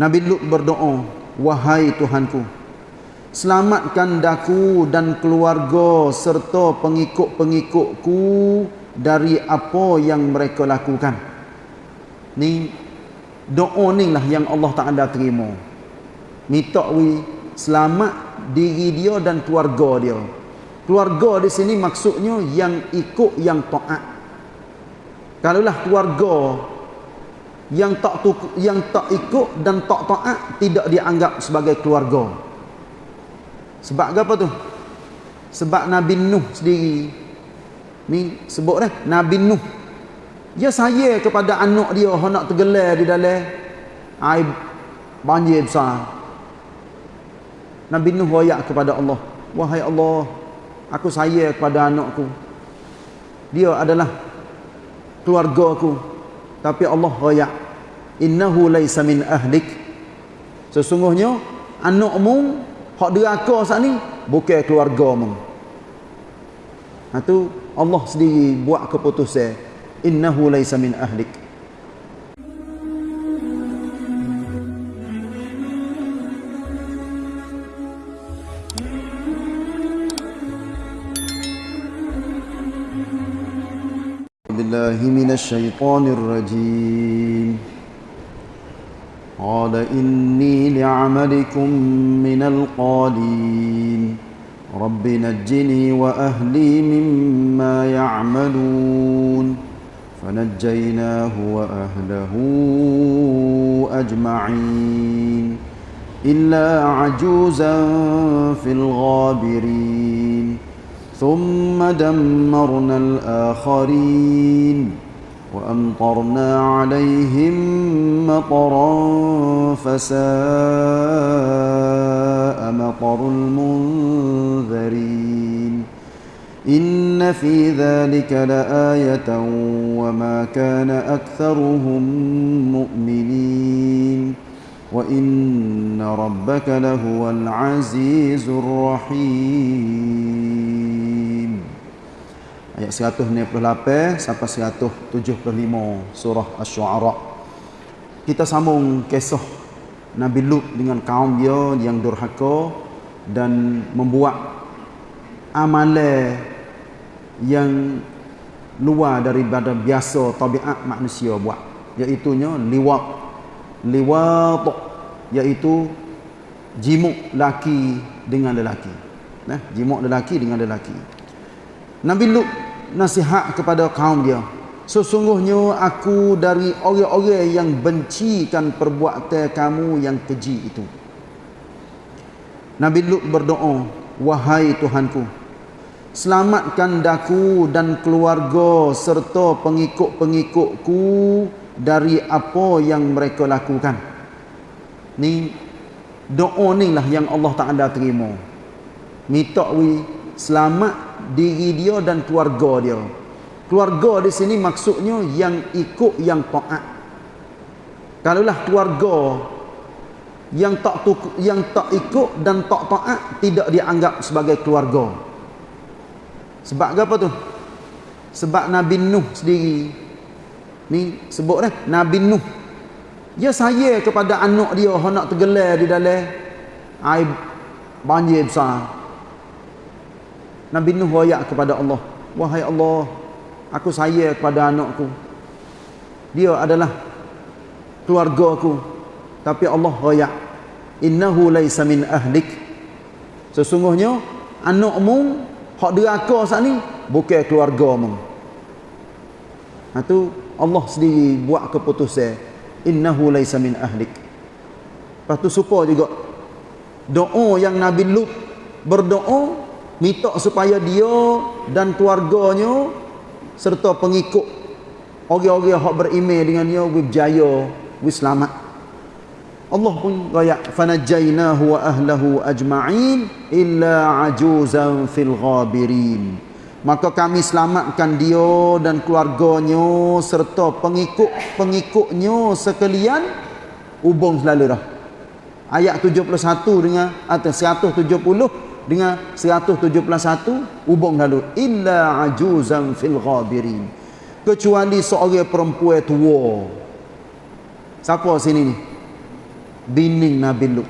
Nabi Lut berdoa wahai Tuhanku selamatkan daku dan keluarga serta pengikut-pengikutku dari apa yang mereka lakukan. Ni doa ni lah yang Allah Taala terima. Minta wi selamat diri dia dan keluarga dia. Keluarga di sini maksudnya yang ikut yang taat. Kalaulah keluarga yang tak tuk, yang tak ikut dan tak taat tidak dianggap sebagai keluarga. Sebab apa tu? Sebab Nabi Nuh sendiri ni sebut dah Nabi Nuh dia saya kepada anak dia nak tergelar di dalam air banjir besar. Nabi Nuh royak kepada Allah, "Wahai Allah, aku saya kepada anakku. Dia adalah keluargaku." Tapi Allah royak innahu laisa min ahlik sesungguhnya anakmu hak deraka sat ni bukan keluargamu ha tu Allah sendiri buat keputusan innahu laisa min ahlik بالله من الشيطان الرجيم قال إني لعملكم من القالين. رب نجني وأهلي مما يعملون. فنجيناه وأهله أجمعين. إلا عجوزا في الغابرين. ثم دمرنا الآخرين. وأمطرنا عليهم مطرا فساء مطر المنذرين. إن في ذلك لآية وما كان أكثرهم مؤمنين. وإن ربك لهو العزيز الرحيم. Ayat 198 sampai 175 surah asy-syu'ara. Kita sambung kisah Nabi Lut dengan kaum dia yang durhaka dan membuat amalan yang luar daripada biasa tabiat manusia buat. Iaitu nya liwat liwat iaitu jimuk laki dengan lelaki. Nah jimuk lelaki dengan lelaki. Nabi Lut nasihat kepada kaum dia. Sesungguhnya aku dari orang-orang yang bencikan perbuatan kamu yang keji itu. Nabi Lut berdoa wahai Tuhanku selamatkan daku dan keluarga serta pengikut-pengikutku dari apa yang mereka lakukan. Ni doa ni lah yang Allah Taala terima. Minta wi selamat diri dia dan keluarga dia. Keluarga di sini maksudnya yang ikut yang taat. Kalaulah keluarga yang tak tuk, yang tak ikut dan tak taat tidak dianggap sebagai keluarga. Sebab apa tu? Sebab Nabi Nuh sendiri ni sebut dah Nabi Nuh dia saya kepada anak dia nak tergelar di dalam air banjir besar Nabi Nuh royak kepada Allah Wahai Allah Aku saya kepada anakku. Dia adalah keluarga aku Tapi Allah royak Innahu laysa min ahlik Sesungguhnya Anakmu Hak deraka saat ni Bukan keluargamu Itu Allah sendiri buat keputusan Innahu laysa min ahlik. Lepas tu suka juga. Doa yang Nabi Lut Berdoa minta supaya dia dan keluarganya serta pengikut orang-orang yang beriman dengannya berjaya selamat. Allah pun gaya fanajainahu wa ahlahu ajma'in illa ajuzan fil ghabirin. Maka kami selamatkan dia dan keluarganya serta pengikut-pengikutnya sekalian hubung selalu dah ayat 71 dengan atau 170 dengan 171 hubung lalu. Illa ajuzan fil ghabirin. Kecuali seorang perempuan tua. Siapa sini ni? Bini Nabi Lut.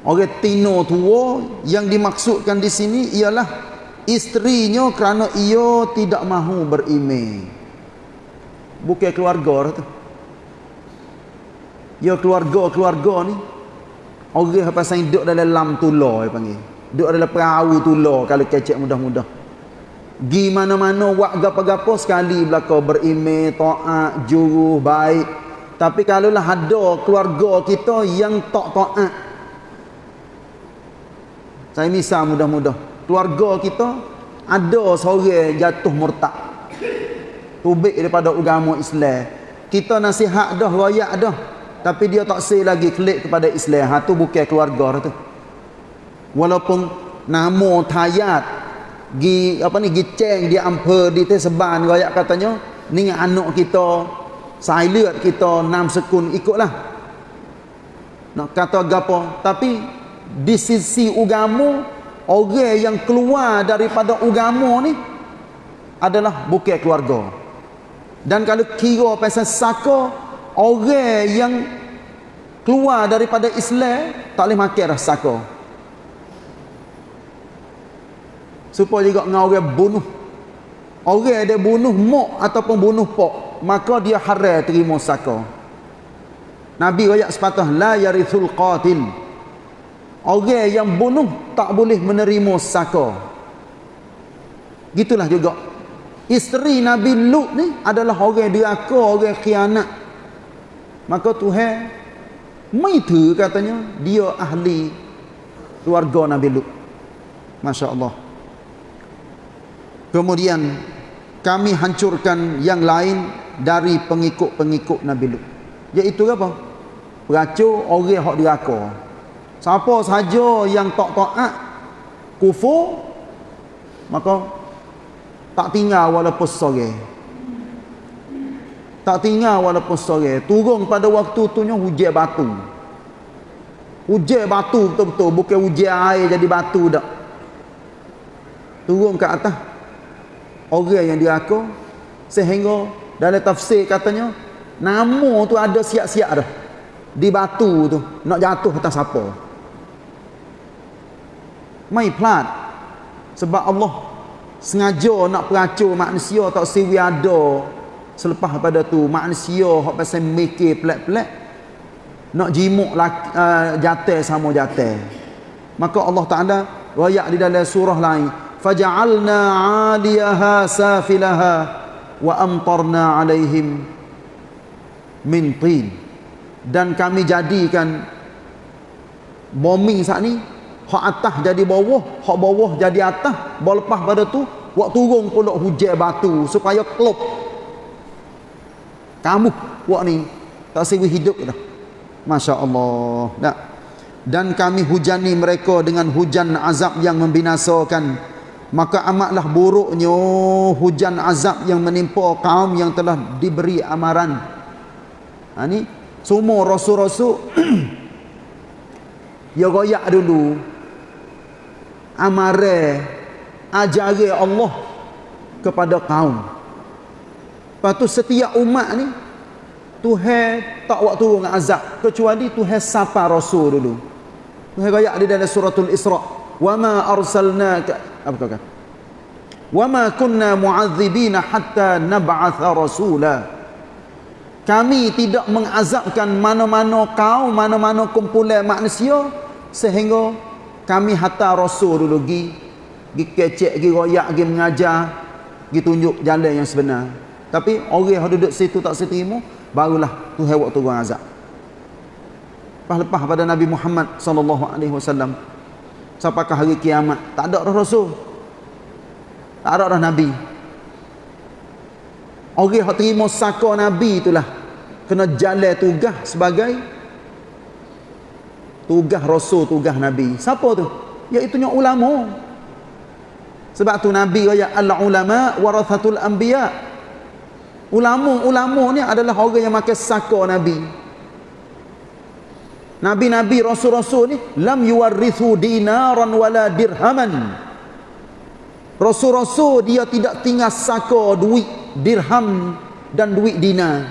Orang tino tua yang dimaksudkan di sini ialah isterinya kerana ia tidak mahu berimeh. Bukan keluarga tu. Ia keluarga-keluarga ni orang apa saya duduk dalam lam tular dia panggil. Duduk dalam perahu tular kalau kecek mudah-mudah. Gi mana-mana buat gapo-gapo sekali belaka. Berimeh taat juru baik. Tapi kalau lah ada keluarga kita yang tak taat saya misal mudah-mudah. Keluarga kita ada seorang jatuh murtad. Tubik daripada agama Islam. Kita nasihat dah royak dah tapi dia tak say lagi klik kepada Islam. Ha tu bukan keluarga tu. Walaupun nama tayat gi apa ni gi ceng di ampe di teseban royak katanya ni anak kita silent kita enam sekun ikutlah. Nak kata gapo? Tapi di sisi agama orang yang keluar daripada agama ni adalah bukan keluarga. Dan kalau kira pasal saka orang yang keluar daripada Islam tak boleh makan dah saka supaya juga dengan orang bunuh orang dia bunuh mak ataupun bunuh pak maka dia haram terima saka Nabi rakyat sepatah la yarithul qatil Orang yang bunuh tak boleh menerima saka. Gitulah juga. Isteri Nabi Lut ni adalah orang diraka, orang khianat. Maka Tuhan maitu katanya dia ahli keluarga Nabi Lut. Masya-Allah. Kemudian kami hancurkan yang lain dari pengikut-pengikut Nabi Lut. Iaitu apa? Peracur orang hak diraka. Siapa saja yang tak taat kufur maka tak tinggal walaupun sore. Tak tinggal walaupun sore. Turun pada waktu tu nya hujan batu. Hujan batu betul-betul. Bukan hujan air jadi batu dah. Turun ke atas. Orang yang diraka. Sehingga dalam tafsir katanya. Nama tu ada siap-siap dah. Di batu tu. Nak jatuh atas apa. Mai plat. Sebab Allah sengaja nak peracur manusia tak siwi ada selepas pada tu manusia hak pasal mikir pelik-pelik nak jimuk uh, jatuh sama jatuh maka Allah Taala royak di dalam surah lain faja'alna 'aliyaha safilaha wa amtarna 'alaihim min tin. Dan kami jadikan bombing saat ni hak atas jadi bawah hak bawah jadi atas. Lepas pada tu buat turun pula hujan batu supaya klop kamu buat ni tak sewi hidup dah? Masya Allah tak? dan kami hujani mereka dengan hujan azab yang membinasakan. Maka amatlah buruknya hujan azab yang menimpa kaum yang telah diberi amaran. Ha, ni semua rasul-rasul ya goyak dulu. Amare ajari Allah kepada kaum. Lepas tu setiap umat ni Tuhan tak waktu turun azab kecuali Tuhan sapa rasul dulu. Tuhan ayat di dalam suratul Isra, "Wa ma arsalnaka" apa kata? "Wa ma kunna mu'adzibina hatta nab'atha rasula." Kami tidak mengazabkan mana-mana kaum, mana-mana kumpulan manusia sehingga kami hantar rasul dulu pergi pergi kecek pergi royak pergi mengajar pergi tunjuk jalan yang sebenar tapi orang yang duduk situ tak seterima barulah Tuhan waktu turun azab. Lepas-lepas pada Nabi Muhammad sallallahu alaihi wasallam sampai hari kiamat? Tak ada rasul. Tak ada dah nabi. Orang yang terima saka nabi itulah kena jalan tugas sebagai tugas rasul tugas nabi. Siapa tu? Iaitu nya ulama. Sebab tu nabi kata al ulama warathatul anbiya ulama-ulama ni adalah orang yang makan saka nabi. Nabi-nabi rasul-rasul ni lam yuwarrithu dinaran wala dirhaman. Rasul-rasul dia tidak tinggal saka duit dirham dan duit dinar.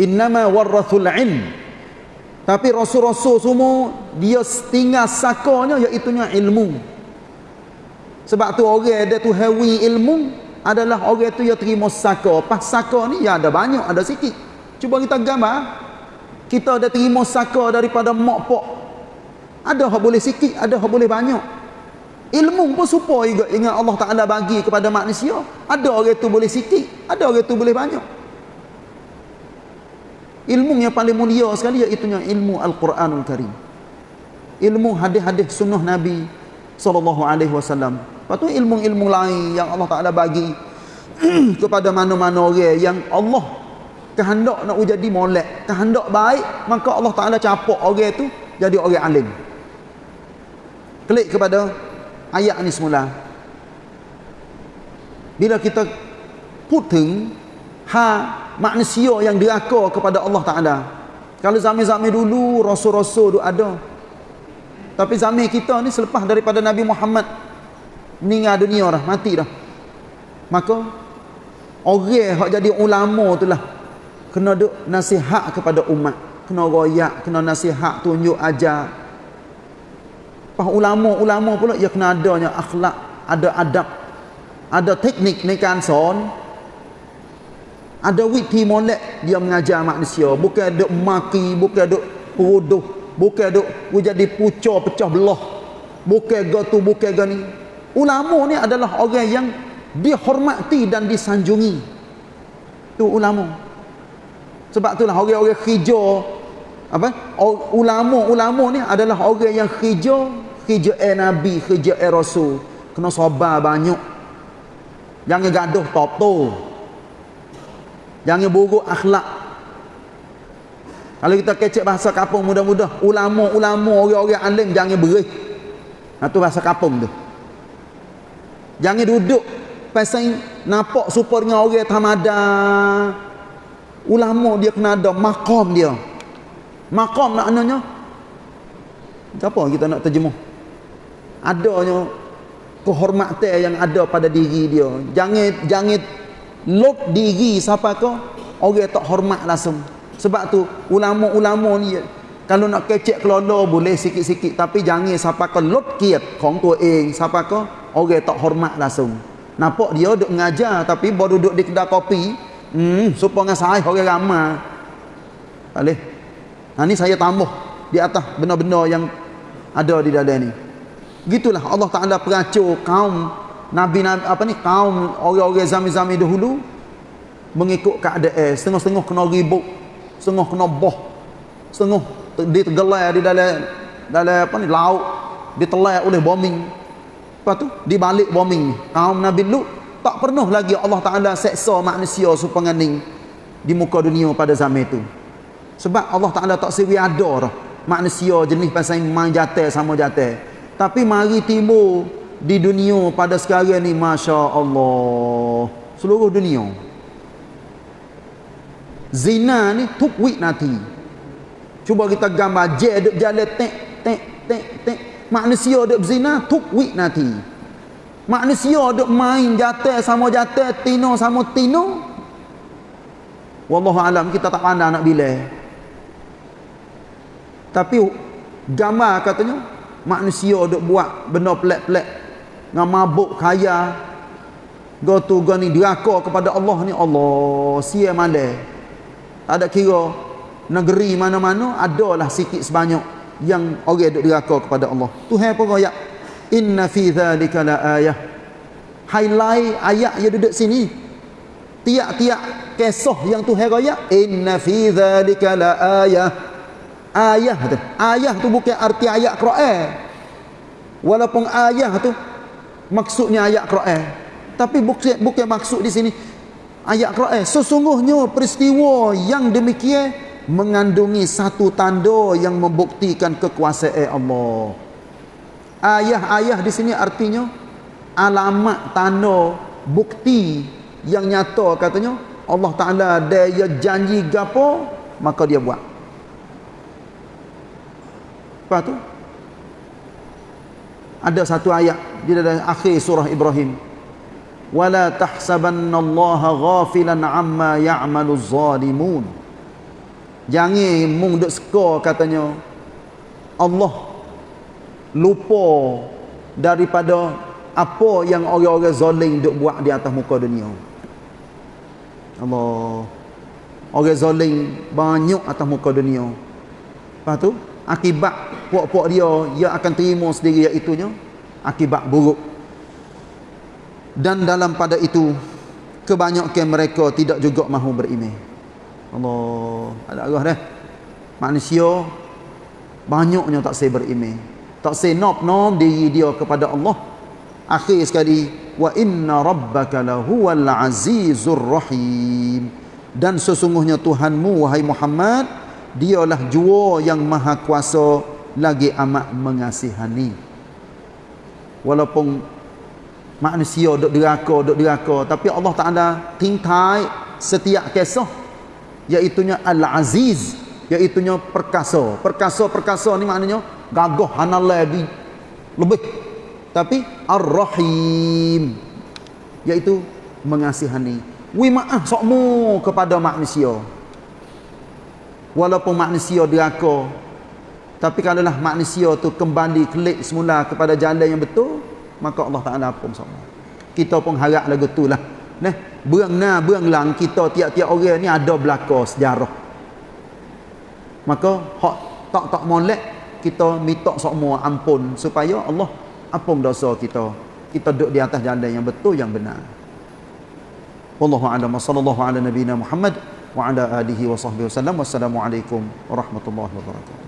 Innama warathul ilm. Tapi rasul-rasul semua dia tinggal sakanya iaitu ilmu. Sebab tu orang dia tu hawi ilmu adalah orang tu yang terima saka. Pas saka ni ya ada banyak ada sikit. Cuba kita gambar. Kita ada terima saka daripada mak pok. Ada yang boleh sikit ada yang boleh banyak. Ilmu pun supaya juga ingat Allah Ta'ala bagi kepada manusia. Ada orang tu boleh sikit ada orang tu boleh banyak. Ilmu yang paling mulia sekali iaitu ilmu Al-Quranul Karim. Ilmu hadis-hadis sunnah Nabi sallallahu alaihi wasallam lepas tu ilmu-ilmu lain yang Allah Taala bagi kepada mana-mana orang yang Allah kehendak nak jadi molek kehendak baik maka Allah Taala capak orang tu jadi orang alim. Klik kepada ayat ni semula. Bila kita putung ha manusia yang diraka kepada Allah Ta'ala. Kalau zaman-zaman dulu rasul-rasul ada. Tapi zaman kita ni selepas daripada Nabi Muhammad meninggal dunia dah mati dah. Maka orang yang jadi ulama tu lah kena duk nasihat kepada umat. Kena royak kena nasihat tunjuk ajar. Pas ulama-ulama pula ia kena adanya akhlak ada adab ada teknik ni kan son. Ada witi molek dia mengajar manusia. Bukan duk maki bukan duk peruduh bukan duk jadi pucah pecah belah. Bukan gatu bukan gani ulama ni adalah orang yang dihormati dan disanjungi tu ulama sebab itulah orang-orang hijau apa ulama-ulama ni adalah orang yang hijau hijau eh nabi hijau eh rasul kena sabar banyak jangan gaduh top tu Jangan buruk akhlak. Kalau kita kecek bahasa kapung mudah-mudah, ulama-ulama orang-orang alim jangan berih. Ha tu bahasa kapung tu. Jangan duduk pasal nampak super dengan orang tamada. Ulama dia kena ada maqam dia. Maqam maknanya apa kita nak terjemuh? Adanya kehormatan yang ada pada diri dia. Jangan jangan lop diri siapa kau orang tak hormat langsung sebab tu ulama-ulama ni kalau nak kecek kelola boleh sikit-sikit tapi jangan siapa kau lop kiat kong tu eng siapa kau orang tak hormat langsung. Nampak dia duduk mengajar tapi baru duduk di kedai kopi. Hmm supaya saya orang ramai. Boleh. Nah ni saya tambah di atas benda-benda yang ada di dalam ni. Gitulah Allah Taala peracur kaum Nabi Nabi apa ni kaum orang-orang zaman-zaman dahulu mengikut keadaan setengah-setengah kena ribut setengah kena boh setengah ditergelar di dalam dalam apa ni laut ditelan oleh bombing lepas tu dibalik bombing. Kaum Nabi Lut tak pernah lagi Allah Taala seksa manusia supaya ni di muka dunia pada zaman itu. Sebab Allah Taala tak sewi ada manusia jenis pasal main jatuh sama jatuh tapi mari timbul di dunia pada sekarang ni Masya Allah seluruh dunia. Zina ni tuk wik nanti. Cuba kita gambar je duk jalan tek tek tek tek manusia duk zina tuk nanti. Manusia duk main jatuh sama jatuh tino sama tino. Wallahu alam kita tak pandang nak bila tapi gambar katanya manusia duk buat benda pelak-pelak dengan mabuk kaya. Go tu go ni diraka kepada Allah ni Allah sia male tak ada kira negeri mana-mana adalah sikit sebanyak yang orang duk diraka kepada Allah. Tuhan pun ayat inna fi dhalika la ayah. Highlight ayat yang duduk sini. Tiap-tiap kisah yang Tuhan raya inna fi dhalika la ayah. Ayah tu. Ayah tu bukan arti ayat Quran. Walaupun ayah tu maksudnya ayat Quran. Tapi bukan bukan maksud di sini. Ayat Quran. Sesungguhnya peristiwa yang demikian mengandungi satu tanda yang membuktikan kekuasaan Allah. Ayah-ayah di sini artinya alamat tanda bukti yang nyata katanya Allah Taala dia janji gapo maka dia buat. Apa tu ada satu ayat di dalam akhir surah Ibrahim. Wala tahsabannallaha ghafilan amma ya'malu zalimun Jangan mung duk seka katanya Allah lupa daripada apa yang orang-orang zalim duk buat di atas muka dunia. Allah. Orang zalim banyak atas muka dunia. Lepas tu akibat puak-puak dia dia akan terima sendiri iaitunya akibat buruk. Dan dalam pada itu kebanyakan mereka tidak juga mahu beriman. Allah ada arah dah manusia banyaknya tak say beriman tak say nop diri dia kepada Allah. Akhir sekali wa inna rabbaka lahuwal azizur rahim. Dan sesungguhnya Tuhanmu wahai Muhammad dialah jua yang maha kuasa lagi amat mengasihani. Walaupun manusia duk deraka duk deraka tapi Allah Taala tingkai setiap kisah iaitunya al-aziz iaitunya perkasa perkasa-perkasa ni maknanya gagah hanalai lebih. Tapi ar-rahim iaitu mengasihani. Wi maaf sokmu kepada manusia. Walaupun manusia deraka tapi kalaulah manusia tu kembali klik semula kepada jalan yang betul maka Allah Taala pun sama kita pun harap lagu tu lah Nah, berang na berang lang kita tiap-tiap orang ni ada belaka sejarah. Maka hak tak tak molek kita minta semua ampun supaya Allah ampun dosa kita. Kita duduk di atas jalan yang betul yang benar. Wallahu a'lam sallallahu ala nabiyyina Muhammad wa ala alihi wa sahbihi wasallam. Wassalamualaikum warahmatullahi wabarakatuh.